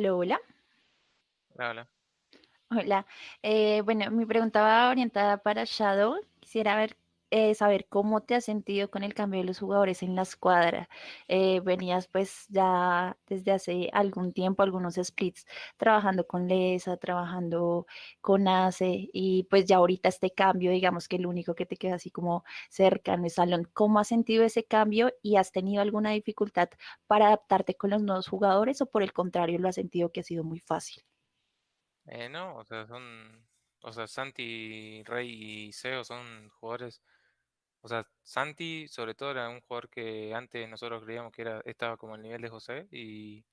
Hola, hola. Hola, hola. Hola. Eh, bueno, mi pregunta va orientada para Shadow. Quisiera ver, eh, saber cómo te has sentido con el cambio de los jugadores en la escuadra. Eh, venías pues ya desde hace algún tiempo, algunos splits, trabajando con Lesa, trabajando con Ace, y pues ya ahorita este cambio, digamos que el único que te queda así como cercano es Salón. ¿Cómo has sentido ese cambio y has tenido alguna dificultad para adaptarte con los nuevos jugadores o por el contrario lo has sentido que ha sido muy fácil? Eh, no, o sea, son, o sea, Santi, Rey y Seo son jugadores, o sea, Santi sobre todo era un jugador que antes nosotros creíamos que era, estaba como al nivel de José y,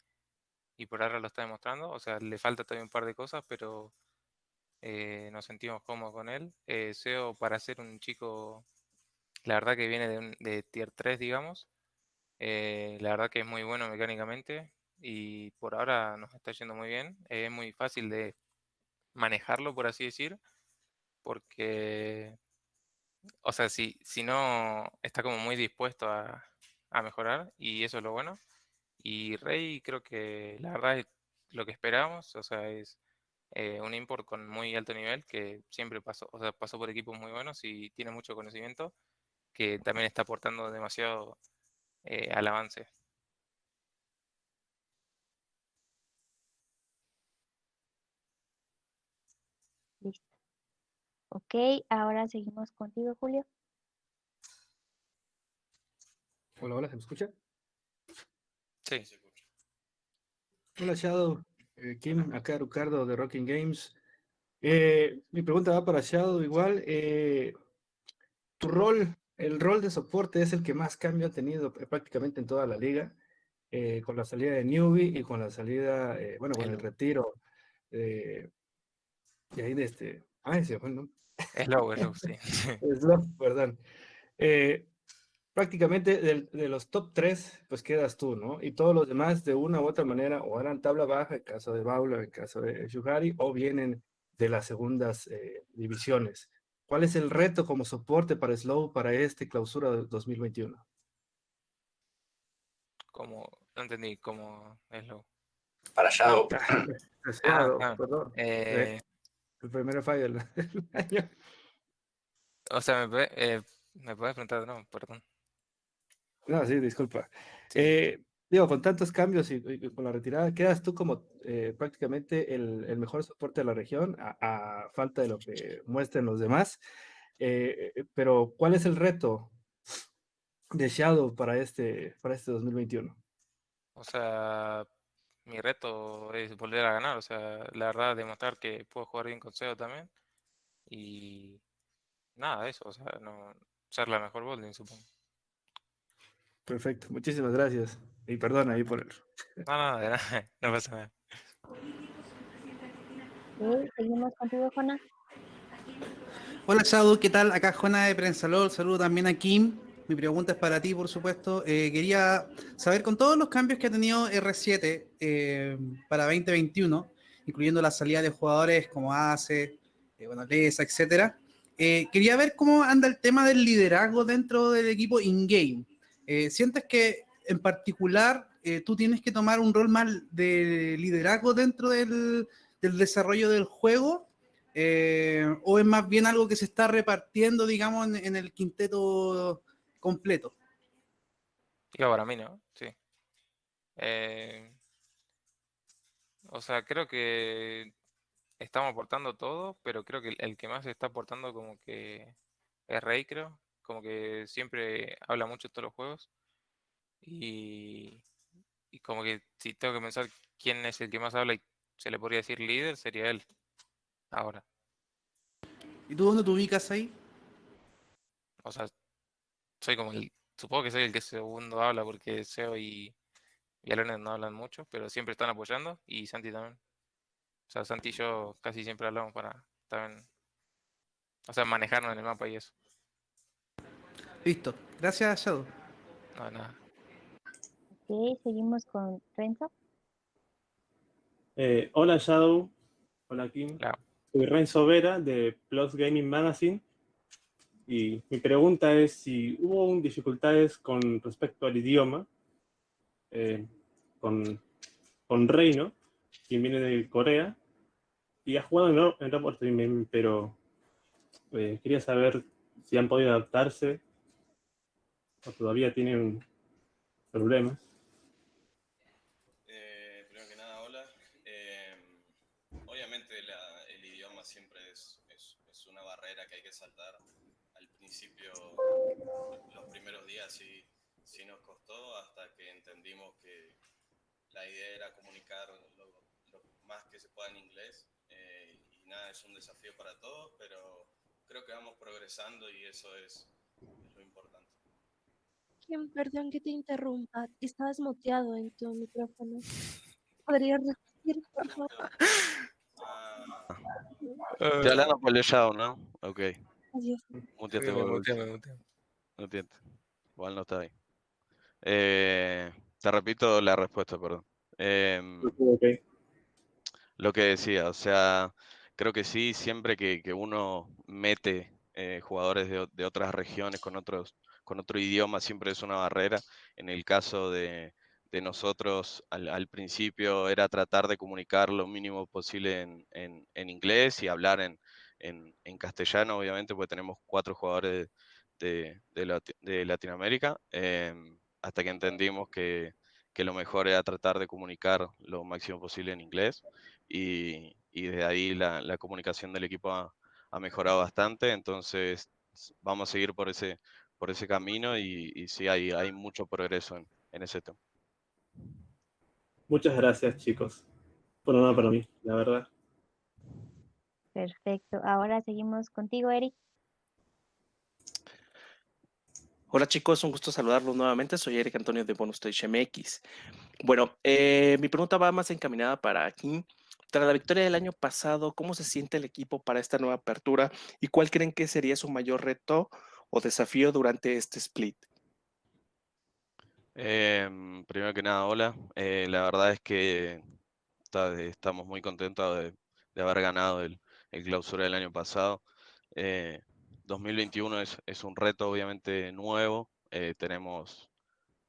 y por ahora lo está demostrando, o sea, le falta todavía un par de cosas, pero eh, nos sentimos cómodos con él. Eh, Seo para ser un chico, la verdad que viene de, un- de tier 3, digamos, eh, la verdad que es muy bueno mecánicamente y por ahora nos está yendo muy bien, es muy fácil de manejarlo, por así decir, porque, o sea, si, si no está como muy dispuesto a, a mejorar y eso es lo bueno. Y Rey creo que la verdad es lo que esperábamos, o sea, es eh, un import con muy alto nivel que siempre pasó, o sea, pasó por equipos muy buenos y tiene mucho conocimiento que también está aportando demasiado eh, al avance. Ok, ahora seguimos contigo, Julio. Hola, hola, ¿se me escucha? Sí, Hola, Shadow. Eh, Kim, acá Ricardo de Rocking Games. Eh, mi pregunta va para Shadow igual. eh, tu rol, el rol de soporte es el que más cambio ha tenido eh, prácticamente en toda la liga, eh, con la salida de Newbie y con la salida, eh, bueno, con el retiro eh, de ahí de este... Ay, se fue, ¿no? Es low, es low, sí. Slow, perdón. Eh, prácticamente del- de, los top 3, pues quedas tú, ¿no? Y todos los demás, de una u otra manera, o eran tabla baja, en caso de Baula, en caso de Shuhari, o vienen de las segundas eh, divisiones. ¿Cuál es el reto como soporte para Slow para este clausura de 2021? Como, no entendí cómo es low. Para Shadow. Deseado, ah, perdón. Eh, Eh, el primer fallo del del año. o sea, me, eh, me puedes preguntar, no, perdón. No, sí, disculpa. Sí. Eh, digo, con tantos cambios y, y con la retirada, quedas tú como eh, prácticamente el, el mejor soporte de la región, a, a falta de lo que muestren los demás. Eh, eh, pero, ¿cuál es el reto de Shadow para este, para este 2021? O sea, mi reto es volver a ganar, o sea, la verdad, demostrar que puedo jugar bien con SEO también. Y nada, eso, o sea, no, ser la mejor Bolding, supongo. Perfecto, muchísimas gracias. Y perdón ahí por el... No, no, de nada, no pasa nada. Seguimos contigo. Hola Shadow, ¿qué tal? Acá Juana de Prensalol, saludo también a Kim. Mi pregunta es para ti, por supuesto. Eh, quería saber, con todos los cambios que ha tenido R7 eh, para 2021, incluyendo la salida de jugadores como ACE, eh, bueno, Lesa, etcétera, eh, quería ver cómo anda el tema del liderazgo dentro del equipo in-game. ¿Sientes que en particular tú tienes que tomar un rol más de liderazgo dentro del, desarrollo del juego? ¿O es más bien algo que se está repartiendo, digamos, en el quinteto completo? Digo, para mí, ¿no? Sí. Eh, o sea, creo que estamos aportando todo, pero creo que el, el que más está aportando como que es Rey, creo. Como que siempre habla mucho de todos los juegos. Y, y como que si tengo que pensar quién es el que más habla y se le podría decir líder, sería él. Ahora. ¿Y tú dónde te ubicas ahí? O sea, soy como el. Supongo que soy el que segundo habla porque Seo y, y Alones no hablan mucho, pero siempre están apoyando y Santi también. O sea, Santi y yo casi siempre hablamos para también. O sea, manejarnos en el mapa y eso. Listo. Gracias, Shadow. No, nada. Ok, seguimos con Renzo. Eh, hola Shadow, hola Kim. Soy Renzo Vera de Plus Gaming Magazine y mi pregunta es si hubo dificultades con respecto al idioma eh, con, con Reino quien viene de Corea y ha jugado en, Top Stream, pero eh, quería saber si han podido adaptarse o todavía tienen problemas. Días sí, sí nos costó hasta que entendimos que la idea era comunicar lo, lo más que se pueda en inglés. Eh, y nada, es un desafío para todos, pero creo que vamos progresando y eso es, es lo importante. Kim, perdón que te interrumpa. Estabas muteado en tu micrófono. ¿Podrías repetir, por favor? Ah, Estoy hablando por el ¿no? Ok. Adiós. Muteate Wilson. muteé. Muteate. Igual no está ahí. Eh, te repito la respuesta, perdón. Em, lo que decía, o sea, creo que sí, siempre que, que uno mete eh, jugadores de, otras regiones con otros, con otro idioma, siempre es una barrera. En el caso de, de nosotros, al, al principio era tratar de comunicar lo mínimo posible en, en- en inglés y hablar en, en- en castellano, obviamente, porque tenemos cuatro jugadores de, de Lati- de Latinoamérica, em, hasta que entendimos que, que lo mejor era tratar de comunicar lo máximo posible en inglés y, y de ahí la, la comunicación del equipo ha, ha mejorado bastante, entonces vamos a seguir por ese, por ese camino y, y sí, hay, hay mucho progreso en, en ese tema. Muchas gracias, chicos. Por nada para mí, la verdad. Perfecto. Ahora seguimos contigo, Eric. Hola chicos, un gusto saludarlos nuevamente. Soy Eric Antonio de Bonus Stage MX. Bueno, eh, mi pregunta va más encaminada para Kim. Tras la victoria del año pasado, ¿cómo se siente el equipo para esta nueva apertura y cuál creen que sería su mayor reto o desafío durante este split? Em, primero que nada, hola. Eh, la verdad es que estamos muy contentos de, haber ganado el, el clausura del año pasado. Eh, 2021 es, es un reto obviamente nuevo. eh, tenemos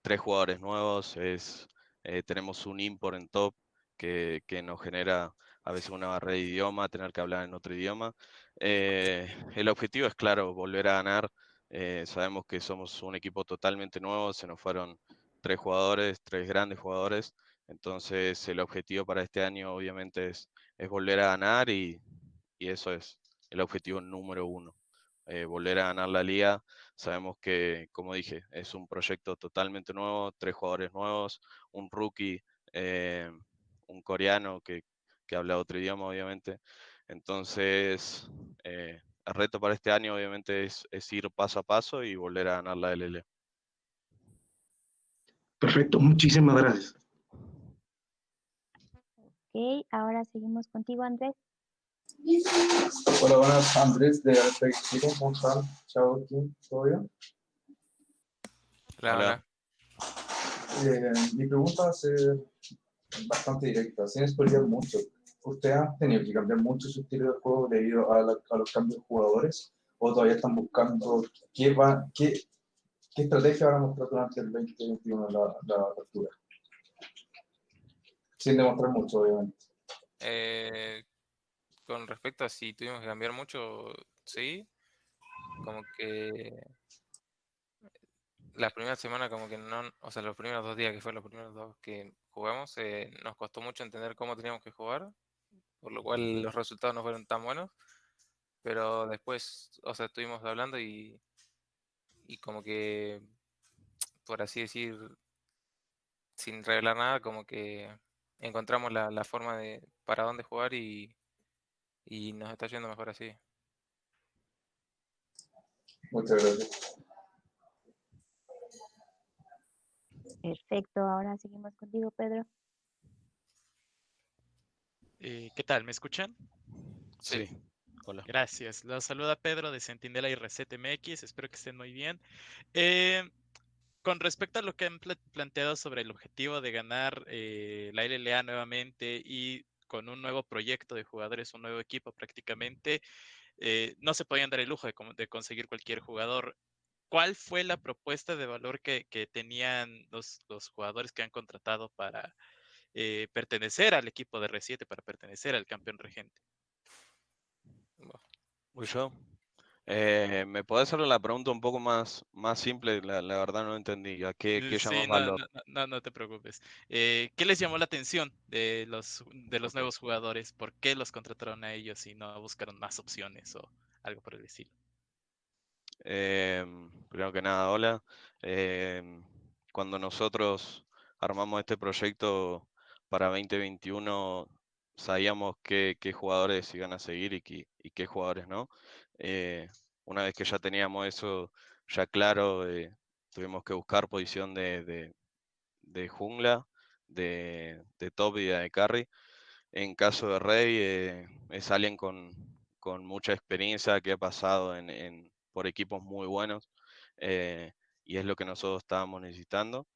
tres jugadores nuevos, es, eh, tenemos un import en top que, que nos genera a veces una barrera de idioma, tener que hablar en otro idioma. Eh, el objetivo es claro, volver a ganar. sabemos que somos un equipo totalmente nuevo, se nos fueron tres jugadores, tres grandes jugadores. Entonces el objetivo para este año obviamente es, es volver a ganar y, y eso es el objetivo número uno. Eh, volver a ganar la liga. Sabemos que, como dije, es un proyecto totalmente nuevo, tres jugadores nuevos, un rookie, eh, un coreano que, que habla otro idioma, obviamente. Entonces, eh, el reto para este año, obviamente, es, es ir paso a paso y volver a ganar la LL. Perfecto, muchísimas gracias. Ok, ahora seguimos contigo, Andrés. Hola, buenas, Andrés de Chile, ¿cómo están? Chao, Kim, ¿todo bien? Hola. Eh, mi pregunta va a ser bastante directa, sin spoilear mucho. ¿Ustedes han tenido que cambiar mucho su estilo de juego debido a, la- a los cambios de jugadores? ¿O todavía están buscando qué, va, qué, qué estrategia van a mostrar durante el 2021 la, la apertura? Sin demostrar mucho, obviamente. Eh, con respecto a si tuvimos que cambiar mucho, sí. Como que la primera semana como que no, o sea, los primeros dos días que fueron los primeros dos que jugamos, eh, nos costó mucho entender cómo teníamos que jugar, por lo cual los resultados no fueron tan buenos. Pero después, o sea, estuvimos hablando y, y como que, por así decir, sin revelar nada, como que encontramos la, la forma de para dónde jugar y, y nos está yendo mejor así. Muchas gracias. Perfecto, ahora seguimos contigo, Pedro. Eh, ¿Qué tal? ¿Me escuchan? Sí. Hola. Gracias. Los saluda Pedro de Centinela y Reset MX. Espero que estén muy bien. Eh, con respecto a lo que han pla- planteado sobre el objetivo de ganar eh, la LLA nuevamente y con un nuevo proyecto de jugadores, un nuevo equipo prácticamente, eh, no se podían dar el lujo de, conseguir cualquier jugador. ¿Cuál fue la propuesta de valor que, que tenían los, los jugadores que han contratado para, eh, pertenecer al equipo de R7, para pertenecer al campeón regente. Voy yo. Eh, ¿Me podés hacer la pregunta un poco más, más simple? La, la verdad no entendí. ¿A qué, qué Sí, no, valor? no, no, no te preocupes. Eh, ¿qué les llamó la atención de los, de los nuevos jugadores? ¿Por qué los contrataron a ellos y no buscaron más opciones o algo por el estilo? Em, primero que nada, hola. Em, cuando nosotros armamos este proyecto para 2021, sabíamos qué, qué jugadores iban a seguir y qué, y qué jugadores no. Eh, una vez que ya teníamos eso ya claro, tuvimos que buscar posición de, de- de jungla, de, de top y de carry. En caso de Rey, eh, es alguien con, con mucha experiencia que ha pasado en, en- por equipos muy buenos eh, y es lo que nosotros estábamos necesitando.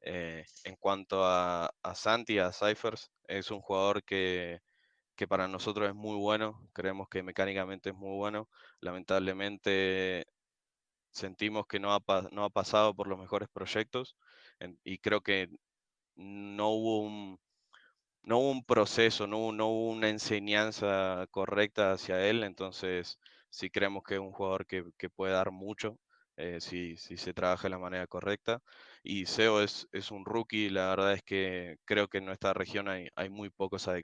Eh, en cuanto a, a Santi, a Cyphers, es un jugador que, que para nosotros es muy bueno, creemos que mecánicamente es muy bueno. Lamentablemente sentimos que no ha, no ha pasado por los mejores proyectos y creo que no hubo un, no hubo un proceso, no no hubo una enseñanza correcta hacia él, entonces sí creemos que es un jugador que, que puede dar mucho eh, si, si se trabaja de la manera correcta. Y Seo es, es un rookie, la verdad es que creo que en nuestra región hay, hay muy pocos AD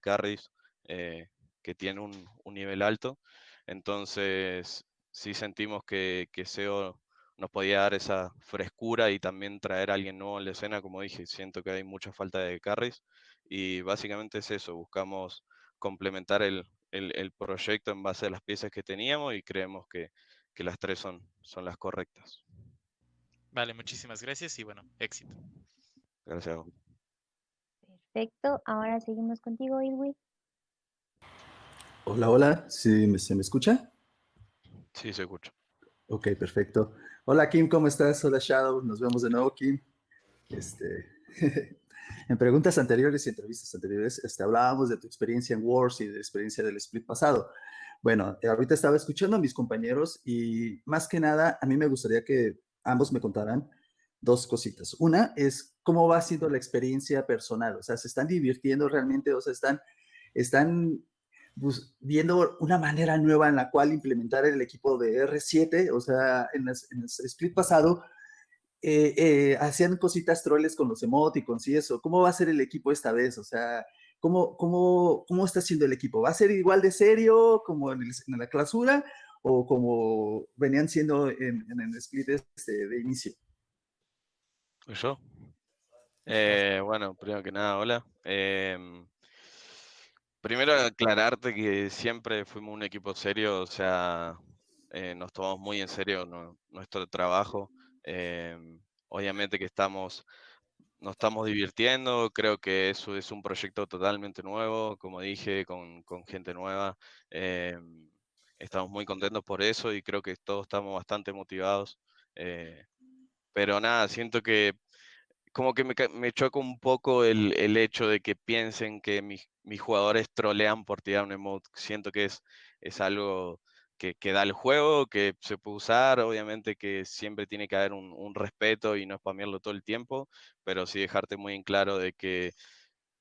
eh, que tienen un, un nivel alto, entonces sí sentimos que, que Seo nos podía dar esa frescura y también traer a alguien nuevo en la escena, como dije, siento que hay mucha falta de carries y básicamente es eso, buscamos complementar el, el- el proyecto en base a las piezas que teníamos y creemos que, que las tres son, son las correctas. Vale, muchísimas gracias y bueno, éxito. Gracias. Perfecto. Ahora seguimos contigo, Ilwi. Hola, hola, ¿sí me- se me escucha? Sí, se escucha. Ok, perfecto. Hola Kim, ¿cómo estás? Hola Shadow, nos vemos de nuevo Kim. Este, en preguntas anteriores y entrevistas anteriores, este, hablábamos de tu experiencia en Wars y de la experiencia del split pasado. Bueno, eh, ahorita estaba escuchando a mis compañeros y más que nada, a mí me gustaría que ambos me contaran dos cositas. Una es cómo va siendo la experiencia personal, o sea, ¿se están divirtiendo realmente o sea, están, están bus- viendo una manera nueva en la cual implementar el equipo de R7, o sea, en, las- en el split pasado eh, eh, hacían cositas troles con los emoticons y eso. ¿Cómo va a ser el equipo esta vez? O sea, ¿cómo, cómo, cómo está siendo el equipo? ¿Va a ser igual de serio como en, el- en la clausura o como venían siendo en, en el split este de inicio? ¿Y ¿Yo? Eh, bueno, primero que nada, hola. Primero aclararte que siempre fuimos un equipo serio, o sea, eh, nos tomamos muy en serio nu- nuestro trabajo. Em, obviamente que estamos, nos estamos divirtiendo, creo que eso es un proyecto totalmente nuevo, como dije, con, gente nueva. Em, estamos muy contentos por eso y creo que todos estamos bastante motivados. eh, pero nada, siento que como que me, me choca un poco el, el hecho de que piensen que mis, mis jugadores trolean por tirar un emote. Siento que es, es algo que, que da el juego, que se puede usar, obviamente que siempre tiene que haber un, un respeto y no spamearlo todo el tiempo, pero sí dejarte muy en claro de que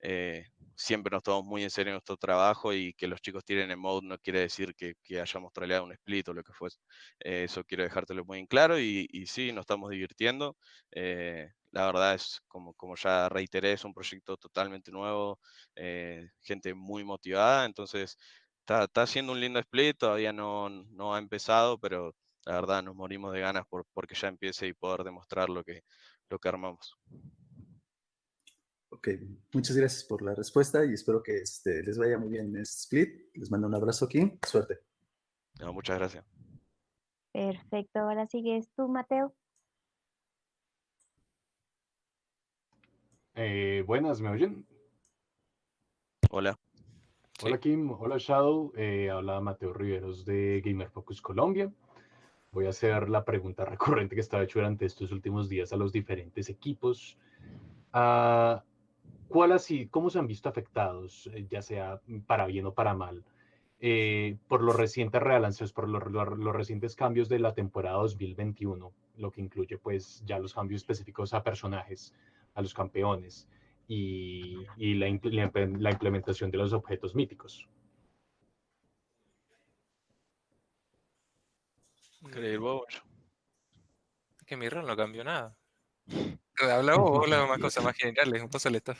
eh, siempre nos tomamos muy en serio nuestro trabajo y que los chicos tiren emote no quiere decir que, que hayamos troleado un split o lo que fuese. Eh, eso quiero dejártelo muy en claro y, y sí, nos estamos divirtiendo. Eh, la verdad es, como, como ya reiteré, es un proyecto totalmente nuevo, eh, gente muy motivada, entonces está, está haciendo un lindo split, todavía no, no ha empezado, pero la verdad nos morimos de ganas por, porque ya empiece y poder demostrar lo que, lo que armamos. Ok, muchas gracias por la respuesta y espero que este, les vaya muy bien en este split. Les mando un abrazo Kim, suerte. No, muchas gracias. Perfecto. Ahora sigues tú, Mateo. Eh, buenas, ¿me oyen? Hola. Hola Kim, hola Shadow, eh, habla Mateo Riveros de Gamer Focus Colombia. Voy a hacer la pregunta recurrente que estaba hecho durante estos últimos días a los diferentes equipos. Ah, ¿cuál así, ¿Cómo se han visto afectados, eh, ya sea para bien o para mal, eh, por los recientes rebalanceos, por los, los- los recientes cambios de la temporada 2021, lo que incluye pues ya los cambios específicos a personajes, a los campeones? y, y la, imple- la imple- la implementación de los objetos míticos. ¿Querés ir vos, Bocho? Es que mi rol no cambió nada. Habla vos, hablas más cosas más generales, un poco le estás.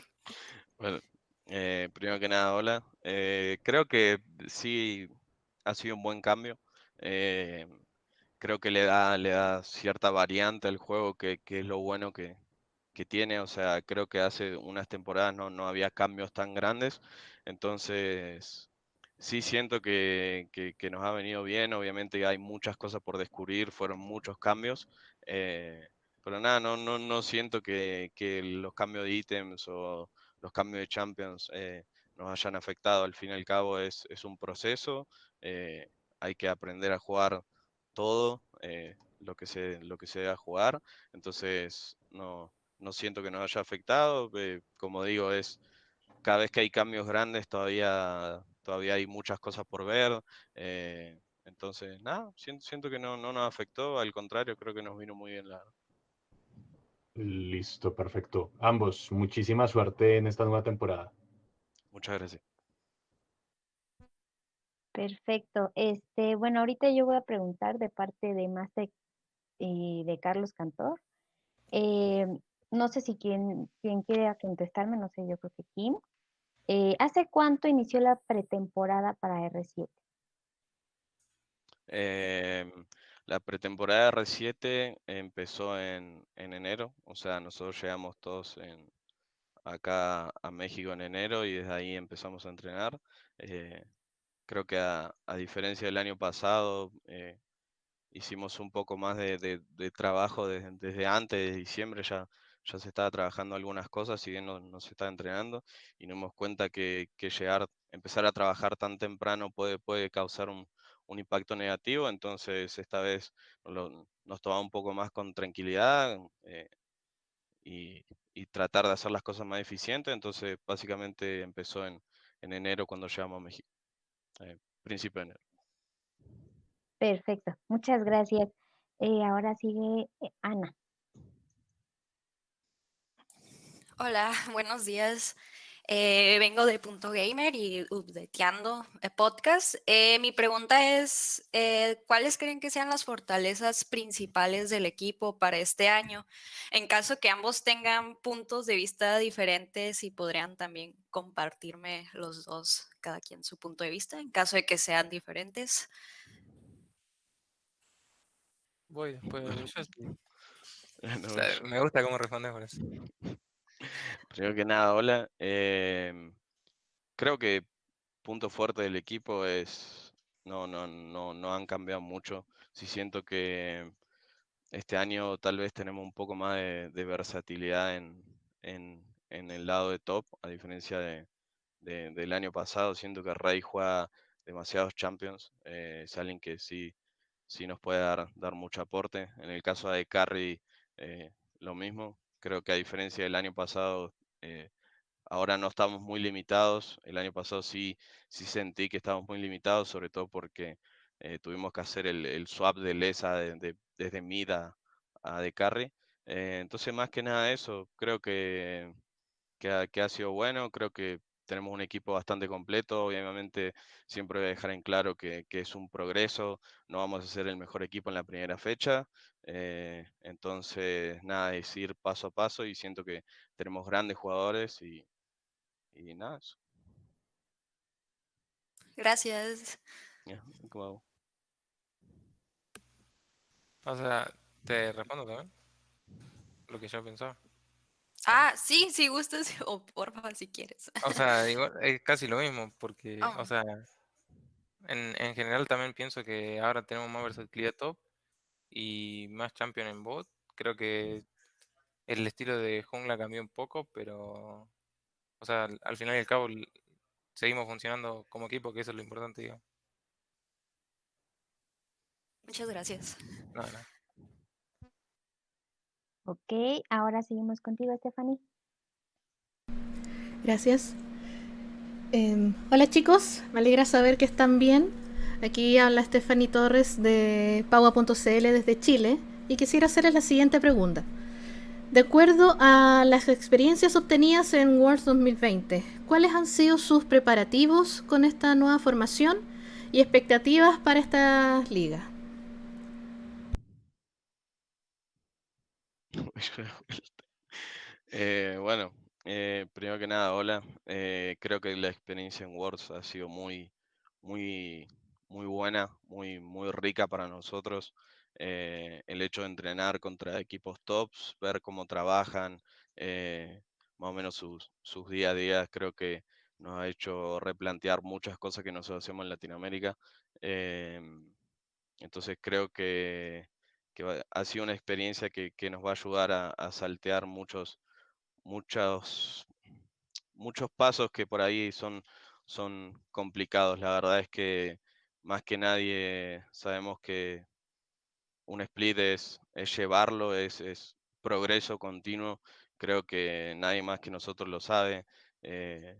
Bueno, eh, primero que nada, hola. Eh, creo que sí ha sido un buen cambio. Eh, creo que le da, le da cierta variante al juego, que, que es lo bueno que, que tiene. O sea, creo que hace unas temporadas no, no había cambios tan grandes. Entonces, sí siento que, que- que nos ha venido bien. Obviamente hay muchas cosas por descubrir, fueron muchos cambios. eh, pero nada, no, no, no siento que, que los cambios de ítems o los cambios de champions eh, nos hayan afectado. Al fin y al cabo es, es un proceso. eh, hay que aprender a jugar todo eh, lo que se, lo que se debe jugar. Entonces, no, no siento que nos haya afectado. eh, como digo, es cada vez que hay cambios grandes todavía, todavía hay muchas cosas por ver. eh, entonces, nada, siento, siento que no, no nos afectó, al contrario, creo que nos vino muy bien la... Listo, perfecto. Ambos, muchísima suerte en esta nueva temporada. Muchas gracias. Perfecto. Este, bueno, ahorita yo voy a preguntar de parte de Master y de Carlos Cantor. Eh, no sé si quien, quien contestarme, no sé, yo creo que Kim. Eh, ¿hace cuánto inició la pretemporada para R7? Em, la pretemporada R7 empezó en, en enero, o sea, nosotros llegamos todos en, acá a México en enero y desde ahí empezamos a entrenar. Eh, creo que a, a diferencia del año pasado, eh, hicimos un poco más de, de- de trabajo desde, desde antes de diciembre, ya, ya se estaba trabajando algunas cosas, si bien no, no se estaba entrenando, y nos dimos cuenta que, que llegar, empezar a trabajar tan temprano puede, puede causar un, un impacto negativo, entonces esta vez nos tomamos un poco más con tranquilidad eh, y, y tratar de hacer las cosas más eficientes, entonces básicamente empezó en, en enero cuando llegamos a México, eh, principio de enero. Perfecto, muchas gracias. Eh, ahora sigue Ana. Hola, buenos días. Eh, vengo de Punto Gamer y Updateando eh, Podcast. Eh, mi pregunta es, eh, ¿cuáles creen que sean las fortalezas principales del equipo para este año? En caso que ambos tengan puntos de vista diferentes y podrían también compartirme los dos, cada quien su punto de vista, en caso de que sean diferentes. Voy después de yo. No, O sea, yo- me gusta cómo respondes eso. Primero que nada, hola. em, creo que punto fuerte del equipo es, no, no, no, no han cambiado mucho. Sí siento que este año tal vez tenemos un poco más de, versatilidad en, en, el lado de top, a diferencia de, de- del año pasado. Siento que Rey juega demasiados champions. eh, es alguien que sí, sí nos puede dar, dar mucho aporte. En el caso de Carry, eh, lo mismo. Creo que a diferencia del año pasado, eh, ahora no estamos muy limitados. El año pasado sí, sí sentí que estábamos muy limitados, sobre todo porque eh, tuvimos que hacer el, swap de Lesa de- de- desde mid a, a de carry. Eh, entonces, más que nada eso, creo que, que, ha, que ha sido bueno. Creo que tenemos un equipo bastante completo. Obviamente, siempre voy a dejar en claro que, que es un progreso. No vamos a ser el mejor equipo en la primera fecha. eh, entonces, nada, es ir paso a paso y siento que tenemos grandes jugadores y, y nada, eso. Gracias. ¿cómo hago? O sea, te respondo también. Lo que yo pensaba. Ah, sí, si gustas, o porfa, si quieres. O sea, igual, es casi lo mismo, porque, Oh. o sea, en, en general también pienso que ahora tenemos más versatilidad top y más champion en bot. Creo que el estilo de jungla cambió un poco, pero, o sea, al, al final y al cabo seguimos funcionando como equipo, que eso es lo importante, digo. Muchas gracias. Nada, nada. Ok, ahora seguimos contigo, Stephanie. Gracias. Em, hola chicos, me alegra saber que están bien. Aquí habla Stephanie Torres de Paua.cl desde Chile y quisiera hacerles la siguiente pregunta. De acuerdo a las experiencias obtenidas en Worlds 2020, ¿cuáles han sido sus preparativos con esta nueva formación y expectativas para esta liga? Eh, bueno, eh, primero que nada, hola. Eh, creo que la experiencia en Worlds ha sido muy, muy, muy buena, muy, muy rica para nosotros. El hecho de entrenar contra equipos tops, ver cómo trabajan, más o menos sus, sus día a día, creo que nos ha hecho replantear muchas cosas que nosotros hacemos en Latinoamérica. Entonces creo que, que ha sido una experiencia que, que nos va a ayudar a, a saltear muchos, muchos, muchos pasos que por ahí son, son complicados. La verdad es que más que nadie sabemos que un split es, es llevarlo, es, es progreso continuo. Creo que nadie más que nosotros lo sabe. Eh,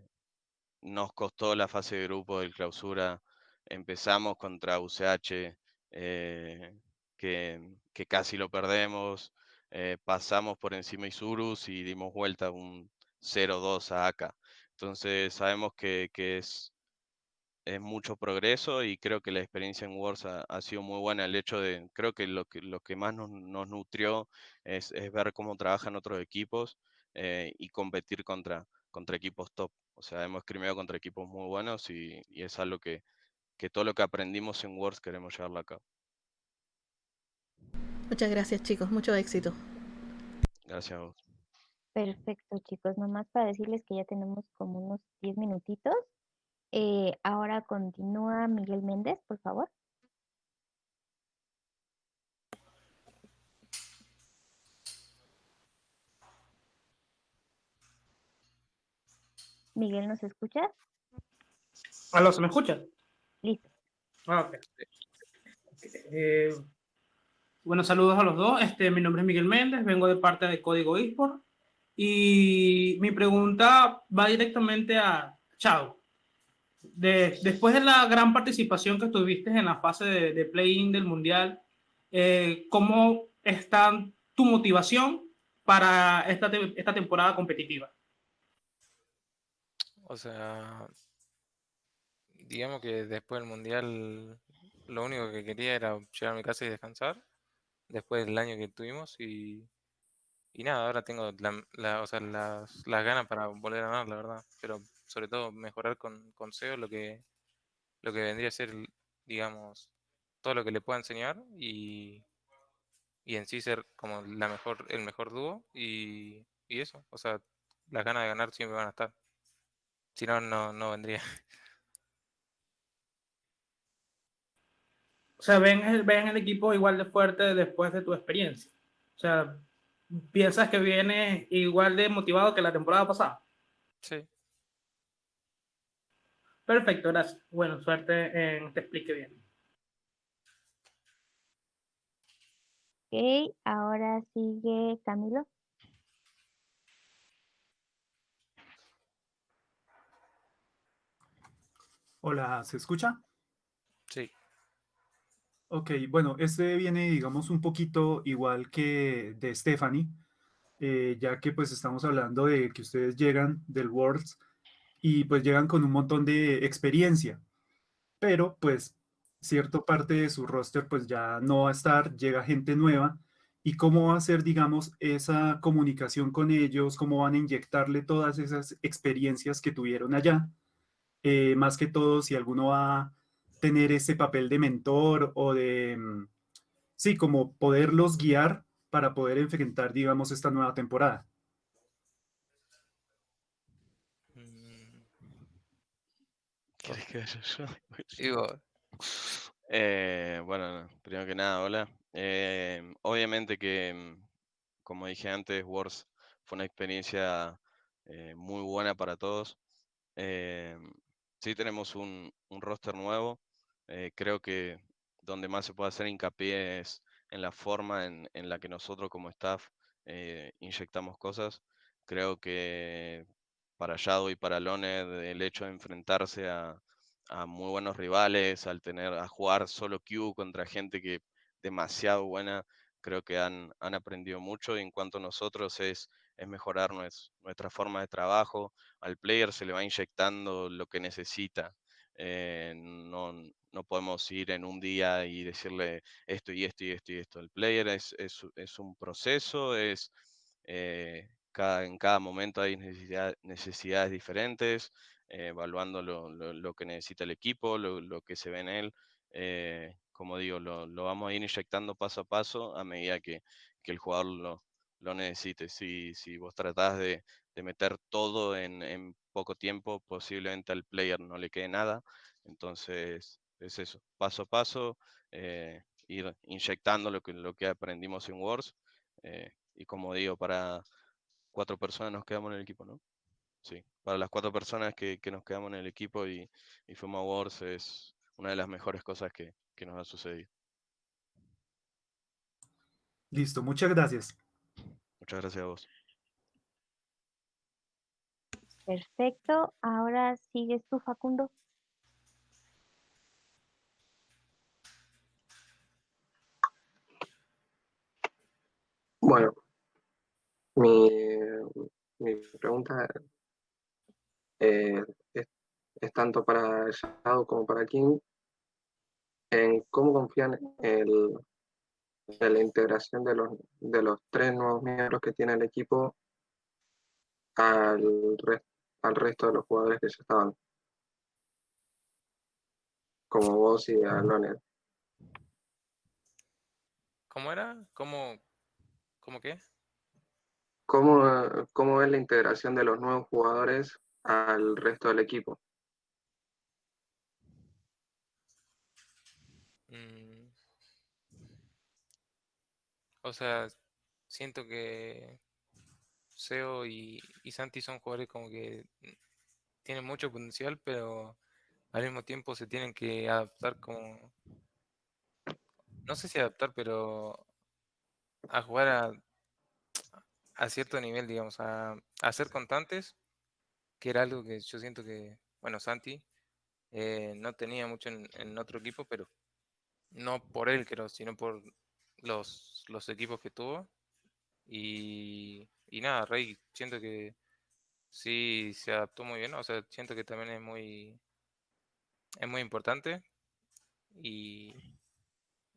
nos costó la fase de grupo del clausura. Empezamos contra UCH, eh, que, que casi lo perdemos. eh, pasamos por encima Isurus y dimos vuelta un 0-2 a AK. Entonces sabemos que, que es, es mucho progreso y creo que la experiencia en Wars ha, ha sido muy buena. El hecho de, creo que lo que, lo que más nos, nos nutrió es, es ver cómo trabajan otros equipos eh, y competir contra, contra equipos top. O sea, hemos crimeado contra equipos muy buenos y, y es algo que, que todo lo que aprendimos en Wars queremos llevarlo a cabo. Muchas gracias chicos, mucho éxito. Gracias a vos. Perfecto, chicos. Nomás para decirles que ya tenemos como unos 10 minutitos. Eh, ahora continúa Miguel Méndez, por favor. Miguel, ¿nos escuchas? Aló, ¿se me escucha? Listo. Ah, ok. Eh, bueno, saludos a los dos. Este, mi nombre es Miguel Méndez, vengo de parte de Código eSport. Y mi pregunta va directamente a Chao. De, después de la gran participación que tuviste en la fase de, de play-in del Mundial, eh, ¿cómo está tu motivación para esta, te- esta temporada competitiva? O sea, digamos que después del mundial lo único que quería era llegar a mi casa y descansar después del año que tuvimos y, y nada, ahora tengo la, la- o sea, las, las ganas para volver a ganar, la verdad, pero sobre todo mejorar con, con SEO lo que, lo que vendría a ser, digamos, todo lo que le pueda enseñar y, y en sí ser como la mejor, el mejor dúo y, y eso, o sea, las ganas de ganar siempre van a estar. Si no, no, no vendría. O sea, ven el, ven el equipo igual de fuerte después de tu experiencia. O sea, ¿piensas que viene igual de motivado que la temporada pasada? Sí. Perfecto, gracias. Bueno, suerte en te explique bien. Ok, ahora sigue Camilo. Hola, ¿se escucha? Sí. Ok, bueno, este viene, digamos, un poquito igual que de Stephanie, eh, ya que pues estamos hablando de que ustedes llegan del Worlds y pues llegan con un montón de experiencia, pero pues cierta parte de su roster pues ya no va a estar, llega gente nueva y cómo va a ser, digamos, esa comunicación con ellos, cómo van a inyectarle todas esas experiencias que tuvieron allá eh, más que todo si alguno va tener ese papel de mentor o de, mm, sí, como poderlos guiar para poder enfrentar, digamos, esta nueva temporada. Digo, Eh, bueno, primero que nada, hola. Eh, obviamente que, mm, como dije antes, Wars fue una experiencia eh, muy buena para todos. Eh, sí tenemos un, un roster nuevo. Eh, creo que donde más se puede hacer hincapié es en la forma en, en la que nosotros como staff eh, inyectamos cosas. Creo que para Shadow y para Loned el hecho de enfrentarse a, a muy buenos rivales, al tener a jugar solo Q contra gente que demasiado buena, creo que han, han aprendido mucho y en cuanto a nosotros es, es mejorar nues- nuestra forma de trabajo. Al player se le va inyectando lo que necesita. Eh, no, no podemos ir en un día y decirle esto y esto y esto y esto. El player es, es, es un proceso, es eh, cada, en cada momento hay necesidad- necesidades diferentes, eh, evaluando lo, lo- lo que necesita el equipo, lo, lo que se ve en él. eh, como digo, lo, vamos a ir inyectando paso a paso a medida que, que el jugador lo, lo necesite. Si, si vos tratás de, de meter todo en, en poco tiempo, posiblemente al player no le quede nada. Entonces, es eso, paso a paso, eh, ir inyectando lo que, lo que aprendimos en Wars. eh, y como digo, para cuatro personas nos quedamos en el equipo, ¿no? Sí, para las cuatro personas que, que nos quedamos en el equipo y, y fuimos a Wars es una de las mejores cosas que, que nos ha sucedido. Listo, muchas gracias. Muchas gracias a vos. Perfecto. Ahora sigues tú, Facundo. Bueno, mi, pregunta eh, es, tanto para Shadow como para King en cómo confían el, en la integración de los, de los tres nuevos miembros que tiene el equipo al, res- al resto de los jugadores que ya estaban, como vos y Alonel. ¿Cómo era? ¿Cómo, cómo qué? ¿Cómo, cómo ves la integración de los nuevos jugadores al resto del equipo? Mm, o sea, siento que Seo y, Santi son jugadores como que tienen mucho potencial, pero al mismo tiempo se tienen que adaptar como, no sé si adaptar, pero a jugar a, a cierto nivel, digamos, a, a ser constantes, que era algo que yo siento que, bueno, Santi eh, no tenía mucho en, en otro equipo, pero no por él, creo, sino por los, los equipos que tuvo. Y, y nada, Rey, siento que sí se adaptó muy bien, o sea, siento que también es muy, es muy importante. Y,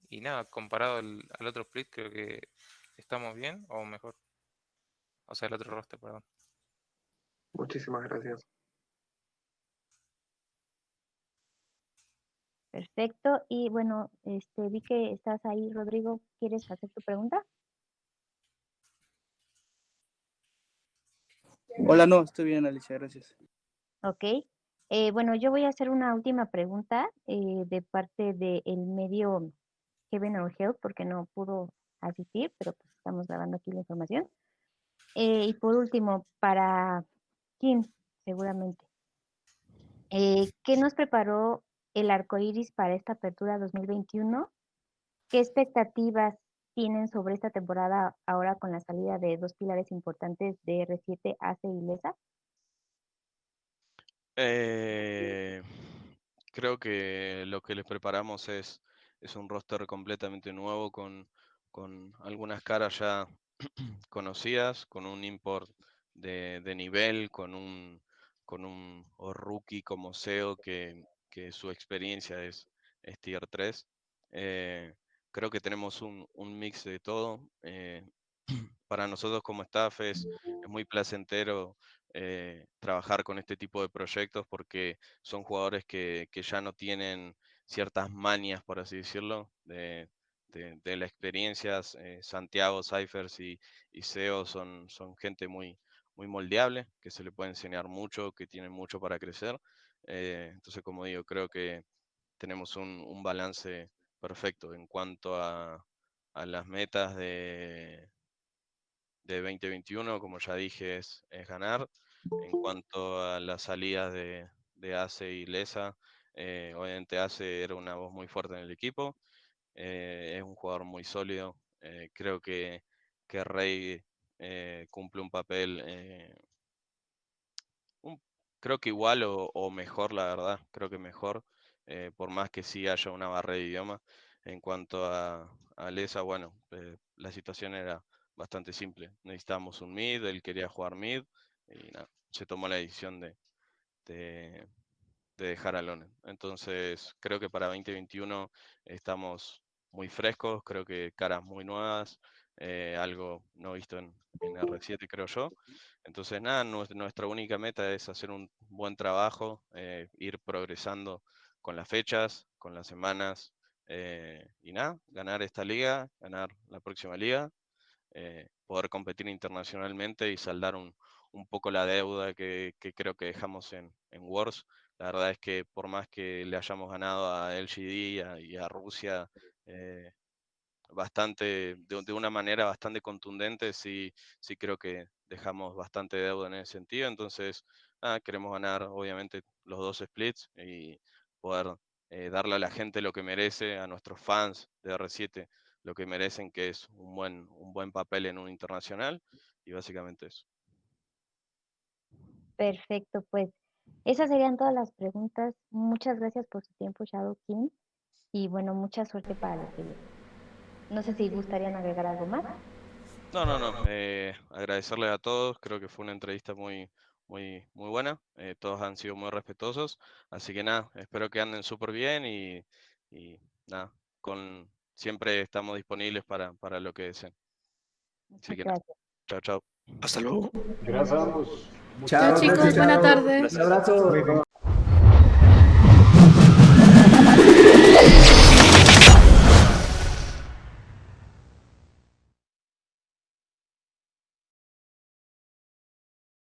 y nada, comparado al, al otro split, creo que estamos bien o mejor. O sea, el otro roster, perdón. Muchísimas gracias. Perfecto. Y bueno, este, vi que estás ahí, Rodrigo. ¿Quieres hacer tu pregunta? Hola, no, estoy bien, Alicia, gracias. Ok. Eh, bueno, yo voy a hacer una última pregunta eh, de parte del medio Heaven or Hell, porque no pudo asistir, pero pues estamos grabando aquí la información. Eh, y por último, para Kim, seguramente. ¿Qué nos preparó el arco iris para esta apertura 2021? ¿Qué expectativas tienen sobre esta temporada ahora con la salida de dos pilares importantes de R7, ACE y LESA? Eh, creo que lo que les preparamos es, es un roster completamente nuevo con, con algunas caras ya conocidas, con un import de, nivel, con un, con un rookie como SEO que, que su experiencia es, tier 3. Eh, creo que tenemos un, un mix de todo. eh, para nosotros como staff es, es muy placentero eh, trabajar con este tipo de proyectos porque son jugadores que, que ya no tienen ciertas manias, por así decirlo, de, de, de la experiencia. eh, Santiago, Cyphers y, y SEO son, son gente muy, muy moldeable, que se le puede enseñar mucho, que tienen mucho para crecer. eh, entonces, como digo, creo que tenemos un, un balance perfecto en cuanto a, a las metas de, de 2021, como ya dije, es, es ganar. En cuanto a las salidas de, de ACE y Lesa, eh, obviamente ACE era una voz muy fuerte en el equipo, eh, es un jugador muy sólido, eh, creo que, que Rey cumple un papel, un- creo que igual o mejor, la verdad, creo que mejor, eh, por más que sí haya una barrera de idioma. En cuanto a, a Lesa, bueno, eh, la situación era bastante simple. Necesitábamos un mid, él quería jugar mid y nada, se tomó la decisión de, de, de dejar a Lonen. Entonces, creo que para 2021 estamos muy frescos, creo que caras muy nuevas, eh, algo no visto en, en R7, creo yo. Entonces, nada, nues- nuestra única meta es hacer un buen trabajo, eh, ir progresando con las fechas, con las semanas, eh, y nada, ganar esta liga, ganar la próxima liga, eh, poder competir internacionalmente y saldar un, un poco la deuda que, que creo que dejamos en, en Wars. La verdad es que por más que le hayamos ganado a LGD a, y a Rusia, eh, bastante, de, de una manera bastante contundente, sí, sí creo que dejamos bastante deuda en ese sentido. Entonces, nada, queremos ganar obviamente los dos splits y poder eh, darle a la gente lo que merece, a nuestros fans de R7 lo que merecen, que es un buen, un buen papel en un internacional. Y básicamente eso. Perfecto, pues esas serían todas las preguntas. Muchas gracias por su tiempo, Shadow King. Y bueno, mucha suerte para lo que. No sé si gustarían agregar algo más. No, no, no. eh, agradecerle a todos. Creo que fue una entrevista muy, muy, muy buena. eh, todos han sido muy respetuosos. Así que nada, espero que anden súper bien y, y nada, con, siempre estamos disponibles para, para lo que deseen. Así que nada, chao, chao. Hasta luego. Gracias a ambos. Chao, chicos, buena tarde. Un abrazo.